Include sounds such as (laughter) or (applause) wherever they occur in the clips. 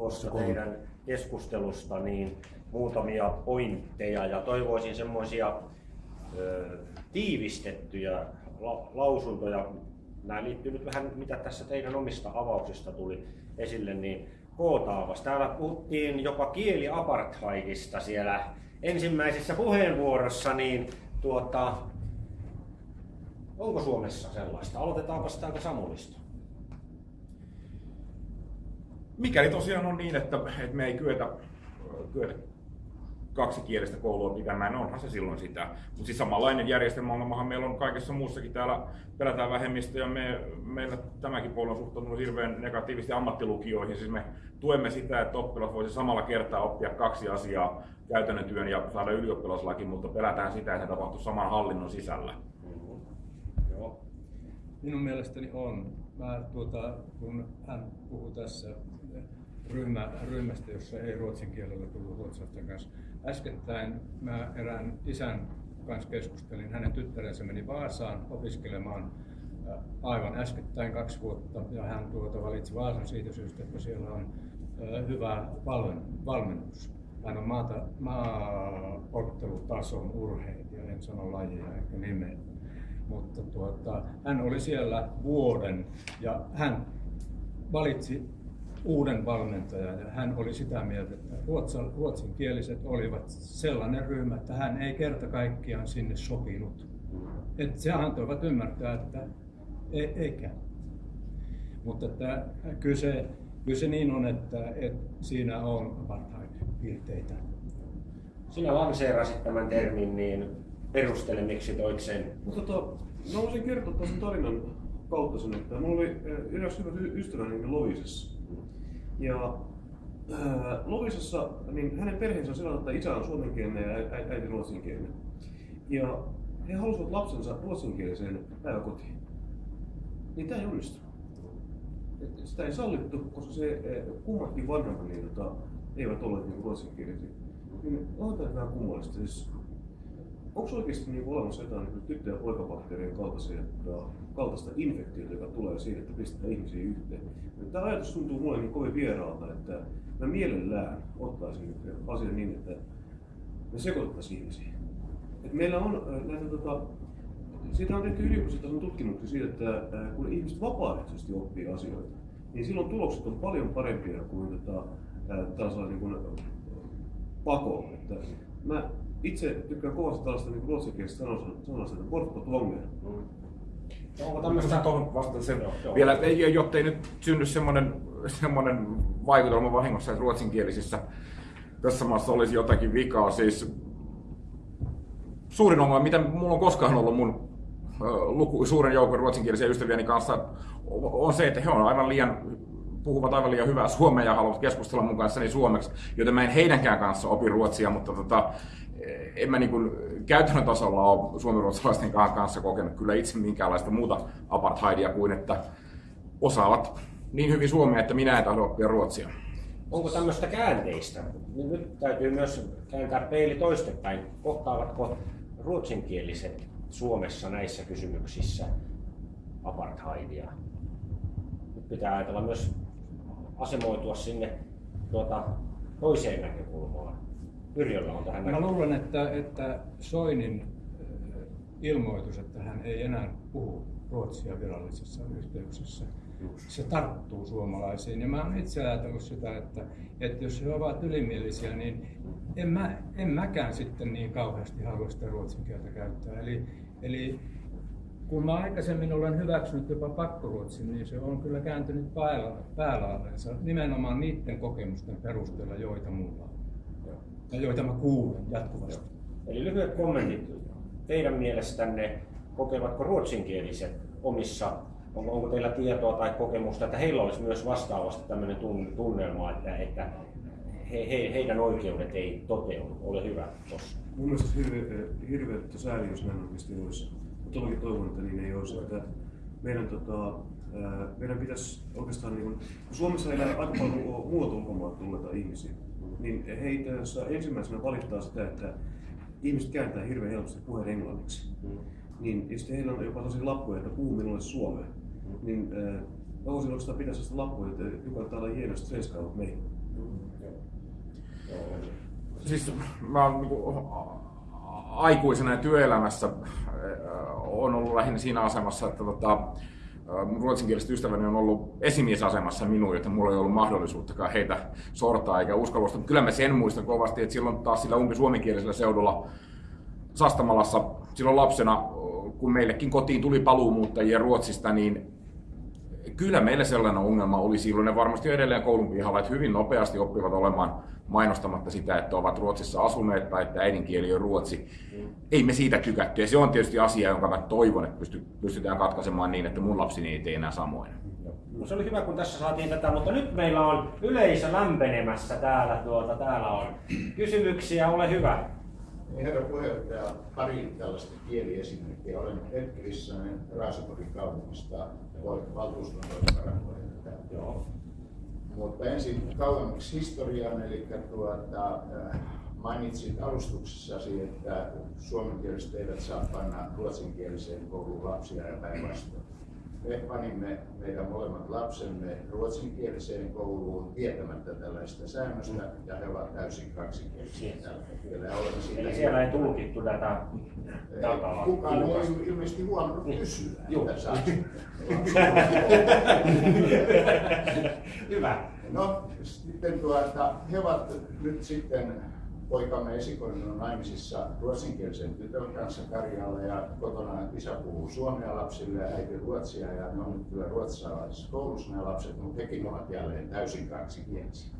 tuossa teidän keskustelusta niin muutamia pointteja ja toivoisin semmoisia tiivistettyjä la, lausuntoja. Nämä liittyy nyt vähän mitä tässä teidän omista avauksista tuli esille, niin kootaavas. Täällä puhuttiin jopa kieliapartheidista siellä ensimmäisessä puheenvuorossa, niin tuota, onko Suomessa sellaista? Aloitetaanpa täältä Samulista. Mikäli tosiaan on niin, että, että me ei kyetä, kyetä kaksikielistä koulua pitämään, onhan se silloin sitä. Mutta siis samanlainen järjestelmä meillä on kaikessa muussakin. Täällä pelätään vähemmistö ja me, meillä tämäkin puoli on suhtautunut hirveän negatiivisesti ammattilukioihin. Siis me tuemme sitä, että oppilas voisi samalla kertaa oppia kaksi asiaa, käytännön työn ja saada ylioppilaslaki, mutta pelätään sitä, että se tapahtuu saman hallinnon sisällä. Mm-hmm. Joo. Minun mielestäni on. Mä, tuota, kun hän puhuu tässä ryhmä, ryhmästä, jossa ei ruotsin kielellä tullut ruotsalaisten kanssa. Äskettäin mä erään isän kanssa keskustelin. Hänen tyttärensä meni Vaasaan opiskelemaan äh, aivan äskettäin kaksi vuotta ja hän tuota valitsi Vaasan siitä syystä, että siellä on äh, hyvä valmennus. Hän on maata, maaottelutason urheilija, en sano lajia eikä nimeä. Mutta tuota, hän oli siellä vuoden ja hän valitsi uuden valmentajan ja hän oli sitä mieltä, että ruotsin, ruotsinkieliset olivat sellainen ryhmä, että hän ei kerta kaikkiaan sinne sopinut. Että se antoivat ymmärtää, että ei, eikä. Mutta että kyllä, se, kyllä se niin on, että, että siinä on apartheid-piirteitä. Sinä lanseerasit tämän termin, niin perustele miksi toit sen. Mutta tota, mä voisin kertoa tämän tarinan kautta sen, että mulla oli eh, eräs hyvä ystävä nimi Lovisessa. Ja äh, Lovisessa, niin hänen perheensä on sillä että isä on suomenkielinen ja äiti ruotsinkielinen. Ja he halusivat lapsensa ruotsinkieliseen päiväkotiin. Niin tämä ei onnistu. Sitä ei sallittu, koska se kummatkin vanhemmat niin, tota, eivät olleet niin ruotsinkielisiä. Niin on tämä vähän kummallista. Siis, onko oikeasti niin olemassa jotain niin tyttö- ja poikabakteerien kaltaisia, kaltaista infektiota, joka tulee siitä, että pistetään ihmisiä yhteen? Tämä ajatus tuntuu mulle niin kovin vieraalta, että mä mielellään ottaisin asian niin, että me sekoittaisiin ihmisiä. Et meillä on näitä tota, siitä on tehty yliopistotason tutkimuksia siitä, että kun ihmiset vapaaehtoisesti oppii asioita, niin silloin tulokset on paljon parempia kuin tota, tällaisella niin kuin pakolla. Että mä itse tykkään kovasti tällaista niin ruotsinkielistä sanasta, että portko tuonger. Mm. Onko tämmöistä... Tuohon vastata sen vielä, jottei nyt synny semmoinen, semmoinen vaikutelma vahingossa, että ruotsinkielisissä tässä maassa olisi jotakin vikaa. Siis suurin ongelma, mitä mulla on koskaan ollut mun luku, suuren joukon ruotsinkielisiä ystäviäni kanssa, on se, että he on aivan liian puhuvat aivan liian hyvää suomea ja haluavat keskustella mun kanssani suomeksi, joten mä en heidänkään kanssa opi ruotsia, mutta tota, en mä niin kuin käytännön tasolla ole suomenruotsalaisten kanssa kokenut kyllä itse minkäänlaista muuta apartheidia kuin että osaavat niin hyvin suomea, että minä en tahdo oppia ruotsia. Onko tämmöistä käänteistä? Nyt täytyy myös kääntää peili toistepäin. Kohtaavatko ruotsinkieliset Suomessa näissä kysymyksissä apartheidia? Nyt pitää ajatella myös asemoitua sinne tuota, toiseen näkökulmaan. Yrjöllä on tähän Mä luulen, että, että Soinin ilmoitus, että hän ei enää puhu ruotsia virallisessa yhteyksissä, se tarttuu suomalaisiin. Ja mä oon itse ajatellut sitä, että, että jos he ovat ylimielisiä, niin en, mä, en mäkään sitten niin kauheasti halua sitä ruotsin kieltä käyttää. Eli, eli kun mä aikaisemmin olen hyväksynyt jopa pakkoruotsin, niin se on kyllä kääntynyt päälaillensa nimenomaan niiden kokemusten perusteella, joita mulla on ja joita mä kuulen jatkuvasti. Eli lyhyet kommentit. Teidän mielestänne kokevatko ruotsinkieliset omissa, onko, onko teillä tietoa tai kokemusta, että heillä olisi myös vastaavasti tämmöinen tunnelma, että, että he, he, heidän oikeudet ei toteudu. Ole hyvä tuossa. Mun mielestä hirveä, hirveä sääli, jos näin oikeasti olisi. Mutta toki toivon, että niin ei olisi. Että meidän, tota, meidän pitäisi oikeastaan, niin kuin, Suomessa elää aika paljon muualta ulkomailta tulleita ihmisiä niin heitä, jossa ensimmäisenä valittaa sitä, että ihmiset kääntää hirveän helposti puheen englanniksi. Mm. Niin, ja sitten heillä on jopa tosi lappuja, että puhuu minulle suomea. Mm. Niin äh, voisin oikeastaan pitää sellaista lappuja, että joka täällä on hienosti stresskaavat meihin. Siis mä oon niin aikuisena ja työelämässä äh, on ollut lähinnä siinä asemassa, että tota, äh, mun ruotsinkieliset ystäväni on ollut esimiesasemassa minun, joten mulla ei ollut mahdollisuuttakaan heitä sortaa eikä uskallusta. Mutta kyllä mä sen muistan kovasti, että silloin taas sillä umpi suomenkielisellä seudulla Sastamalassa silloin lapsena, kun meillekin kotiin tuli paluumuuttajia Ruotsista, niin kyllä meillä sellainen ongelma oli silloin, ja varmasti edelleen koulun pihalla, että hyvin nopeasti oppivat olemaan mainostamatta sitä, että ovat Ruotsissa asuneet tai että äidinkieli on ruotsi. Mm. Ei me siitä tykätty, ja se on tietysti asia, jonka mä toivon, että pysty, pystytään katkaisemaan niin, että mun lapsini ei tee enää samoin. No se oli hyvä, kun tässä saatiin tätä, mutta nyt meillä on yleisö lämpenemässä täällä. Tuota, täällä on kysymyksiä, ole hyvä. Niin, herra puheenjohtaja, pari tällaista kieliesimerkkiä. Olen Erkkelissä Raaseporin kaupungista valtuuston. Joo. Mutta ensin kauemmaksi historian, eli tuota, äh, mainitsit alustuksessasi, että suomenkieliset eivät saa panna ruotsinkieliseen kouluun lapsia ja päinvastoin. Me panimme meidän molemmat lapsemme ruotsinkieliseen kouluun tietämättä tällaista säännöstä, ja he ovat täysin kaksikielisiä tällä hetkellä. Eli siellä ei tulkittu tätä dataa? Kukaan ei ilmeisesti huomannut niin. kysyä, että (laughs) Hyvä. No, sitten tuota, he ovat nyt sitten poikamme esikoinen on naimisissa ruotsinkielisen tytön kanssa Karjalla ja kotona isä puhuu suomea lapsille ja äiti ruotsia ja ne on nyt kyllä ruotsalaisessa koulussa nämä lapset, mutta hekin ovat jälleen täysin kaksikielisiä.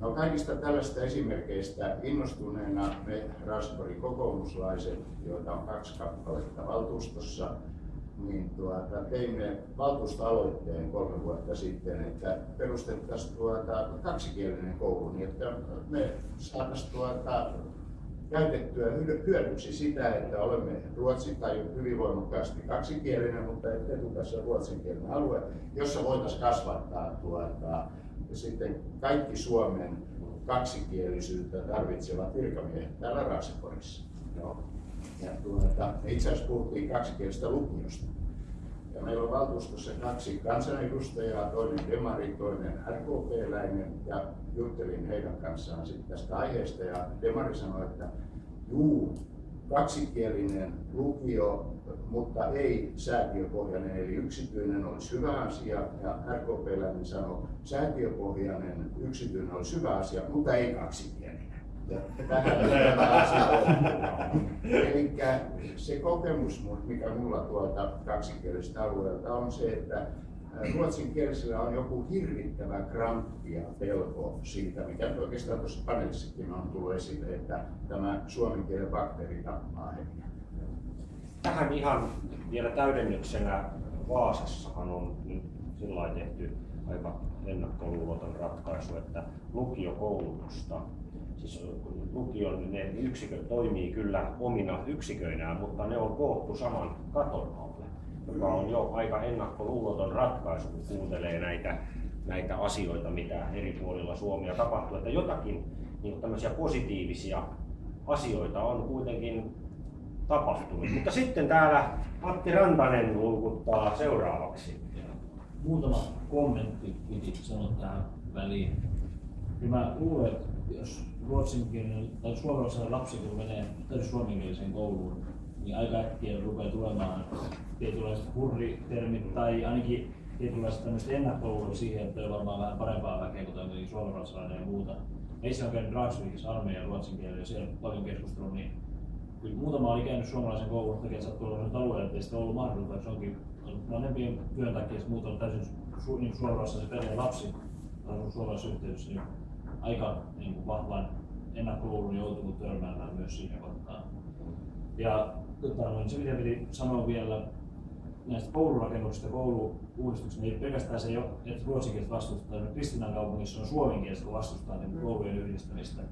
No kaikista tällaista esimerkkeistä innostuneena me Raspberry kokoomuslaiset, joita on kaksi kappaletta valtuustossa, niin tuota, teimme valtuustoaloitteen kolme vuotta sitten, että perustettaisiin tuota, kaksikielinen koulu, niin että me saataisiin tuota, käytettyä hyödyksi sitä, että olemme ruotsi tai hyvin voimakkaasti kaksikielinen, mutta etukässä ruotsinkielinen alue, jossa voitaisiin kasvattaa tuota, sitten kaikki Suomen kaksikielisyyttä tarvitsevat virkamiehet täällä Raaseporissa. Joo. Ja tuota, itse asiassa puhuttiin kaksikielistä lukiosta. Ja meillä on valtuustossa kaksi kansanedustajaa, toinen demari, toinen RKP-läinen, ja juttelin heidän kanssaan sitten tästä aiheesta, ja demari sanoi, että juu, kaksikielinen lukio, mutta ei säätiöpohjainen, eli yksityinen olisi hyvä asia, ja RKP-läinen sanoi, säätiöpohjainen yksityinen olisi hyvä asia, mutta ei kaksikielinen. Ja tähän Eli se kokemus, mikä mulla tuolta kaksikielisestä alueelta on se, että ruotsinkielisellä on joku hirvittävä kramppi ja pelko siitä, mikä oikeastaan tuossa paneelissakin on tullut esille, että tämä suomen kielen bakteeri tappaa heitä. Tähän ihan vielä täydennyksenä Vaasassahan on nyt sillä tehty aika ennakkoluuloton ratkaisu, että lukiokoulutusta siis lukion ne yksiköt toimii kyllä omina yksiköinään, mutta ne on koottu saman katon alle, joka on jo aika ennakkoluuloton ratkaisu, kun kuuntelee näitä, näitä asioita, mitä eri puolilla Suomea tapahtuu. Että jotakin niin tämmöisiä positiivisia asioita on kuitenkin tapahtunut. Mutta sitten täällä Matti Rantanen luukuttaa seuraavaksi. Muutama kommentti piti sanoa tähän väliin. Ja mä luulen, että jos ruotsinkielinen tai suomalaisen lapsi, kun menee täysin suomenkieliseen kouluun, niin aika äkkiä rupeaa tulemaan tietynlaiset hurritermit tai ainakin tietynlaiset tämmöiset ennakkoluulot siihen, että on varmaan vähän parempaa väkeä kuin tämmöinen suomalainen ja muuta. Meissä on käynyt Dragsvikissa armeijan ruotsin kielellä ja siellä paljon keskustelua, niin kyllä muutama oli käynyt suomalaisen koulun että sattuu olla alueella, että ei sitä ollut mahdollista, se onkin vanhempien työn takia, että muut on täysin su, niin suomalaisen se perheen lapsi, tai suomalaisessa yhteydessä, niin aika niin kuin vahvan ennakkoluulun joutunut törmäämään myös siihen kohtaan. Ja tota, noin, se mitä piti sanoa vielä näistä koulurakennuksista koulu-uudistuksista, niin pelkästään se, että ruotsinkieliset vastustaa, että Kristinan kaupungissa on suomenkieliset, vastustaa niin koulujen yhdistämistä.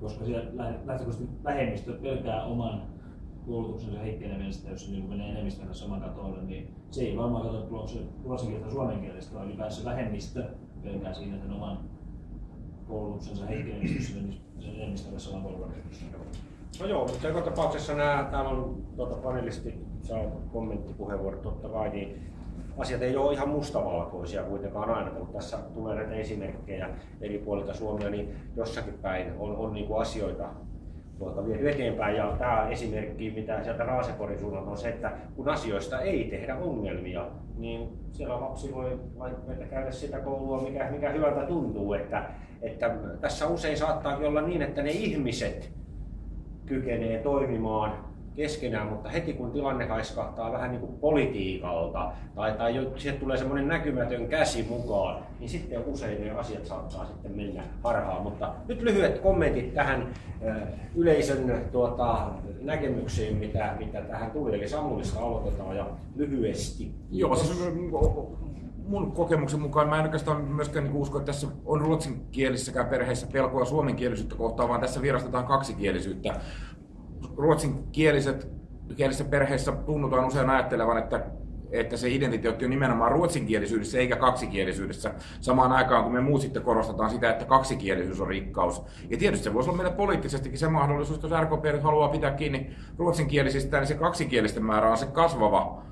Koska siellä lähtökohtaisesti vähemmistö pelkää oman koulutuksensa heikkenemistä, jos se niin menee enemmistön kanssa saman katolle, niin se ei varmaan katso tuloksen ruotsinkielistä suomenkielistä, vaan ylipäänsä vähemmistö pelkää siinä sen oman koulutuksensa sen enemmistön kanssa saman koulutuksen. No joo, mutta joka tapauksessa nämä, täällä on tuota, panelisti saa kommenttipuheenvuoro totta kai, niin asiat ei ole ihan mustavalkoisia kuitenkaan aina, kun tässä tulee näitä esimerkkejä eri puolilta Suomea, niin jossakin päin on, on niin kuin asioita tuota, viety eteenpäin. Ja tämä esimerkki, mitä sieltä Raaseporin suunnalta on se, että kun asioista ei tehdä ongelmia, niin siellä lapsi voi käydä sitä koulua, mikä, mikä hyvältä tuntuu. Että, että tässä usein saattaa olla niin, että ne ihmiset kykenee toimimaan keskenään, mutta heti kun tilanne haiskahtaa vähän niin kuin politiikalta tai, tai siihen tulee semmoinen näkymätön käsi mukaan, niin sitten usein ne asiat saattaa sitten mennä harhaan. Mutta nyt lyhyet kommentit tähän yleisön tuota, näkemyksiin, mitä, mitä tähän tuli. Eli Samulista aloitetaan ja lyhyesti. Joo, siis mun kokemuksen mukaan mä en oikeastaan myöskään niin usko, että tässä on ruotsinkielisissäkään perheissä pelkoa suomenkielisyyttä kohtaan, vaan tässä virastetaan kaksikielisyyttä ruotsinkieliset kielisissä perheissä tunnutaan usein ajattelevan, että että se identiteetti on nimenomaan ruotsinkielisyydessä eikä kaksikielisyydessä. Samaan aikaan kun me muut sitten korostetaan sitä, että kaksikielisyys on rikkaus. Ja tietysti se voisi olla meille poliittisestikin se mahdollisuus, jos RKP nyt haluaa pitää kiinni ruotsinkielisistä, niin se kaksikielisten määrä on se kasvava,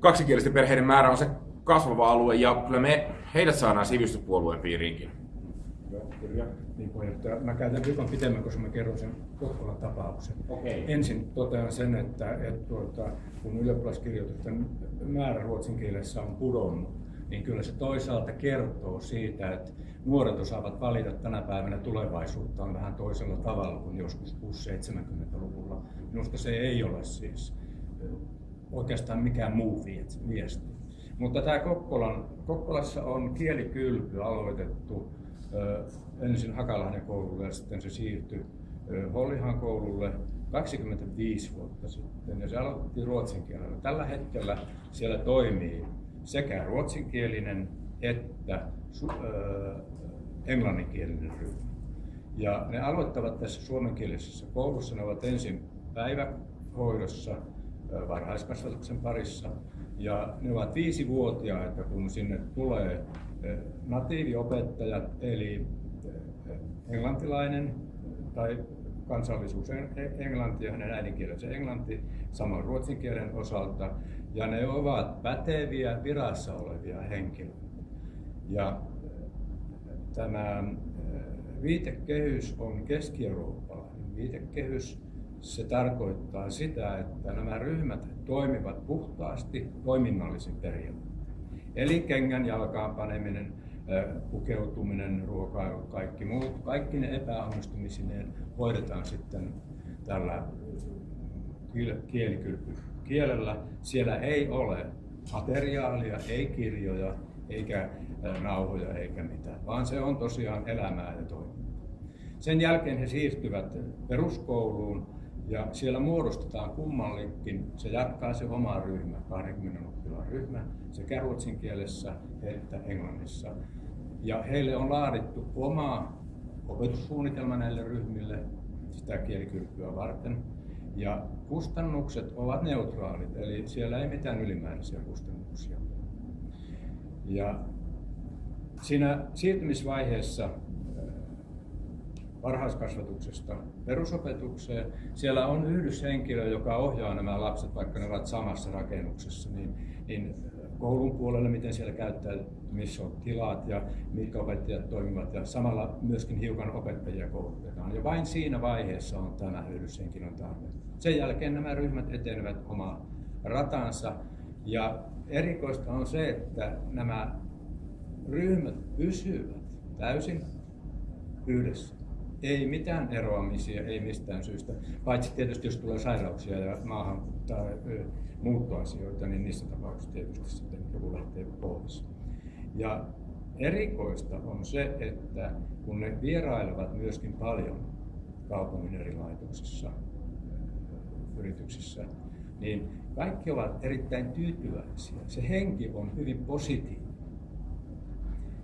kaksikielisten perheiden määrä on se kasvava alue, ja kyllä me heidät saadaan sivistyspuolueen piiriinkin. Kyllä. Niin puheenjohtaja, mä käytän hiukan pitemmän, koska mä kerron sen Kokkolan tapauksen. Okay. Ensin totean sen, että, että tuota, kun ylioppilaskirjoitusten määrä ruotsin kielessä on pudonnut, niin kyllä se toisaalta kertoo siitä, että nuoret osaavat valita tänä päivänä tulevaisuuttaan vähän toisella tavalla kuin joskus 6-70-luvulla. Minusta se ei ole siis oikeastaan mikään muu viesti. Mutta tämä Kokkolan, Kokkolassa on kielikylpy aloitettu ensin Hakalahden koululle ja sitten se siirtyi Hollihan koululle 25 vuotta sitten ja se aloitti ruotsin kielellä. Tällä hetkellä siellä toimii sekä ruotsinkielinen että englanninkielinen ryhmä. Ja ne aloittavat tässä suomenkielisessä koulussa, ne ovat ensin päivähoidossa varhaiskasvatuksen parissa ja ne ovat viisivuotiaita, kun sinne tulee natiiviopettajat, eli englantilainen tai kansallisuus englanti ja hänen äidinkielensä englanti, samoin ruotsin kielen osalta, ja ne ovat päteviä virassa olevia henkilöitä. Ja tämä viitekehys on keski-eurooppalainen viitekehys. Se tarkoittaa sitä, että nämä ryhmät toimivat puhtaasti toiminnallisin periaattein. Eli kengän jalkaan paneminen, pukeutuminen, ruokailu, kaikki muut, kaikki ne epäonnistumisineen hoidetaan sitten tällä kielellä. Siellä ei ole materiaalia, ei kirjoja, eikä nauhoja eikä mitään, vaan se on tosiaan elämää ja toimintaa. Sen jälkeen he siirtyvät peruskouluun ja siellä muodostetaan kummallekin, se jatkaa se oma ryhmä, 20 oppilaan ryhmä, sekä ruotsin kielessä että englannissa. Ja heille on laadittu oma opetussuunnitelma näille ryhmille sitä kielikylpyä varten. Ja kustannukset ovat neutraalit, eli siellä ei mitään ylimääräisiä kustannuksia. Ja siinä siirtymisvaiheessa varhaiskasvatuksesta perusopetukseen. Siellä on yhdyshenkilö, joka ohjaa nämä lapset, vaikka ne ovat samassa rakennuksessa, niin, niin koulun puolelle, miten siellä käyttää, missä on tilat ja mitkä opettajat toimivat ja samalla myöskin hiukan opettajia koulutetaan. Ja vain siinä vaiheessa on tämä yhdyshenkilön tarve. Sen jälkeen nämä ryhmät etenevät oma ratansa ja erikoista on se, että nämä ryhmät pysyvät täysin yhdessä. Ei mitään eroamisia, ei mistään syystä. Paitsi tietysti, jos tulee sairauksia ja maahan tai muuttoasioita, niin niissä tapauksissa tietysti sitten joku lähtee pois. Ja erikoista on se, että kun ne vierailevat myöskin paljon kaupungin eri laitoksissa, yrityksissä, niin kaikki ovat erittäin tyytyväisiä. Se henki on hyvin positiivinen.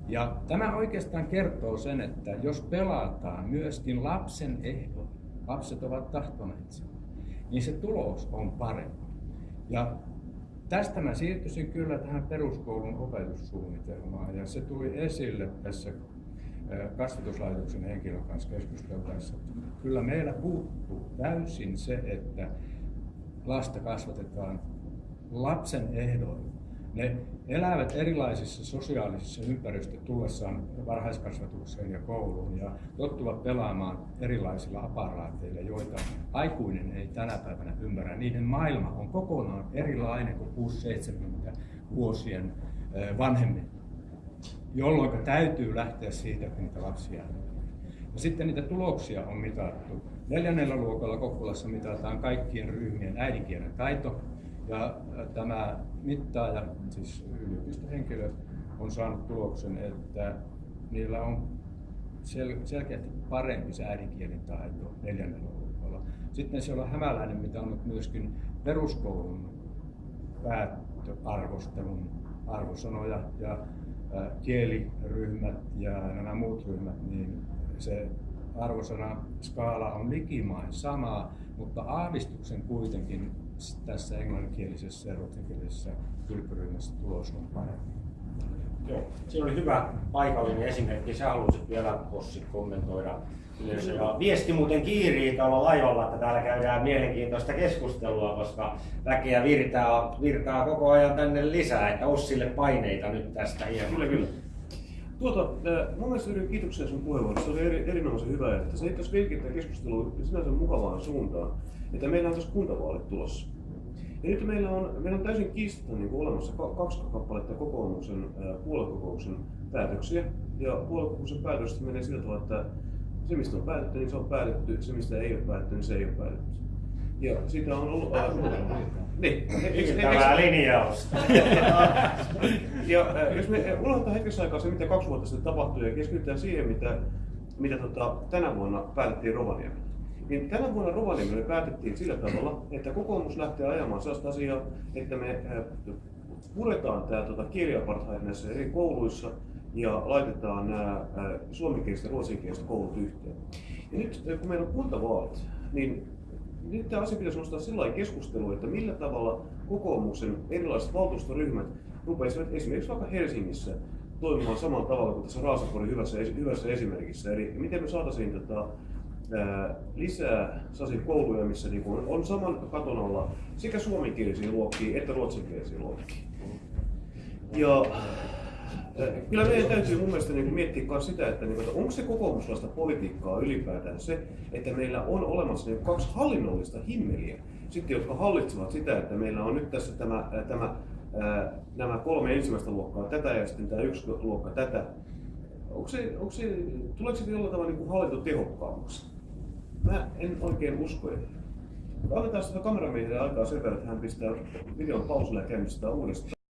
Ja tämä oikeastaan kertoo sen, että jos pelataan myöskin lapsen ehdolla, lapset ovat tahtoneet sen, niin se tulos on parempi. Ja tästä mä siirtyisin kyllä tähän peruskoulun opetussuunnitelmaan ja se tuli esille tässä kasvatuslaitoksen henkilön kanssa keskusteltaessa. Kyllä meillä puuttuu täysin se, että lasta kasvatetaan lapsen ehdoilla Ne elävät erilaisissa sosiaalisissa ympäristöissä tullessaan varhaiskasvatukseen ja kouluun ja tottuvat pelaamaan erilaisilla aparaateilla, joita aikuinen ei tänä päivänä ymmärrä. Niiden maailma on kokonaan erilainen kuin 6-70 vuosien vanhemmin, jolloin täytyy lähteä siitä, että niitä lapsia ja sitten niitä tuloksia on mitattu. Neljännellä luokalla Kokkolassa mitataan kaikkien ryhmien äidinkielen taito. Ja äh, tämä mittaaja, siis yliopistohenkilö, on saanut tuloksen, että niillä on sel- selkeästi parempi se äidinkielen taito neljännellä luokalla. Sitten siellä on hämäläinen mitannut myöskin peruskoulun päättöarvostelun arvosanoja ja äh, kieliryhmät ja nämä muut ryhmät, niin se arvosana skaala on likimain sama, mutta aavistuksen kuitenkin tässä englanninkielisessä ja ruotsinkielisessä kylpyryhmässä tulos on parempi. Joo, siinä oli hyvä paikallinen esimerkki. Sä haluaisit vielä Ossi kommentoida. Ja viesti muuten kiirii tuolla laivalla, että täällä käydään mielenkiintoista keskustelua, koska väkeä virtaa, virtaa koko ajan tänne lisää, että Ossille paineita nyt tästä hieman. Kyllä, kyllä. Tuota, mun mielestä Yrjö, kiitoksia sun puheenvuorosta. Se oli eri, erinomaisen hyvä, että se itse tätä keskustelua sinänsä mukavaan suuntaan, että meillä on tässä kuntavaalit tulossa. Ja nyt meillä on, meillä on täysin kiistatta niin olemassa ka- kaksi kappaletta kokoomuksen puoluekokouksen päätöksiä. Ja puoluekokouksen päätökset menee sillä tavalla, että se mistä on päätetty, niin se on päätetty, se mistä ei ole päätetty, niin se ei ole päätetty. Ja siitä on ollut... Äh, niin, Tämä linjaus. (laughs) ja äh, jos me unohdetaan hetkessä aikaa se, mitä kaksi vuotta sitten tapahtui, ja keskitytään siihen, mitä, mitä tota, tänä vuonna päätettiin Rovaniemellä. Niin tänä vuonna Rovaniemellä päätettiin sillä tavalla, että kokoomus lähtee ajamaan sellaista asiaa, että me äh, puretaan tämä tota, kieliapartheid näissä eri kouluissa ja laitetaan nämä suomenkieliset ja ruotsinkieliset koulut yhteen. Ja nyt kun meillä on kuntavaalit, niin nyt tämä asia pitäisi nostaa sillä lailla keskusteluun, että millä tavalla kokoomuksen erilaiset valtuustoryhmät rupeisivat esimerkiksi vaikka Helsingissä toimimaan samalla tavalla kuin tässä Raasaporin hyvässä, hyvässä esimerkissä. Eli miten me saataisiin tota, ää, lisää sellaisia kouluja, missä niin on, on saman katon alla sekä suomenkielisiä luokkia että ruotsinkielisiä luokkia. Ja kyllä meidän täytyy mun mielestä niin miettiä myös sitä, että, niin, että onko se kokoomuslaista politiikkaa ylipäätään se, että meillä on olemassa niin kaksi hallinnollista himmeliä, sitten, jotka hallitsevat sitä, että meillä on nyt tässä tämä, tämä, nämä kolme ensimmäistä luokkaa tätä ja sitten tämä yksi luokka tätä. Onko se, onko se, tuleeko se jollain tavalla niin hallinto tehokkaammaksi? Mä en oikein usko. Annetaan sitä kameramiehelle aikaa sen verran, että hän pistää videon pausille ja käynnistää uudestaan.